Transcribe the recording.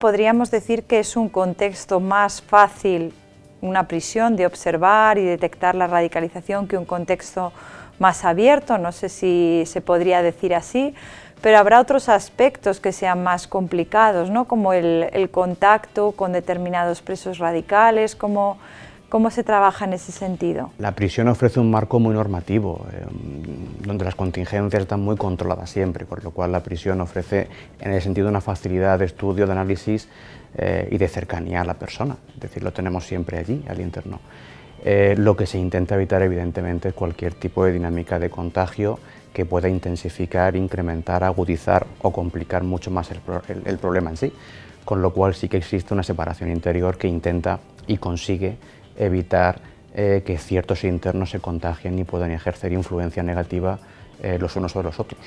Podríamos decir que es un contexto más fácil, una prisión, de observar y detectar la radicalización que un contexto más abierto, no sé si se podría decir así, pero habrá otros aspectos que sean más complicados, ¿no? como el, contacto con determinados presos radicales, como ¿Cómo se trabaja en ese sentido? La prisión ofrece un marco muy normativo, eh, donde las contingencias están muy controladas siempre, por lo cual la prisión ofrece en ese sentido una facilidad de estudio, de análisis eh, y de cercanía a la persona, es decir, lo tenemos siempre allí, al interno. Eh, lo que se intenta evitar evidentemente es cualquier tipo de dinámica de contagio que pueda intensificar, incrementar, agudizar o complicar mucho más el problema en sí, con lo cual sí que existe una separación interior que intenta y consigue evitar eh, que ciertos internos se contagien y puedan ejercer influencia negativa eh, los unos sobre los otros.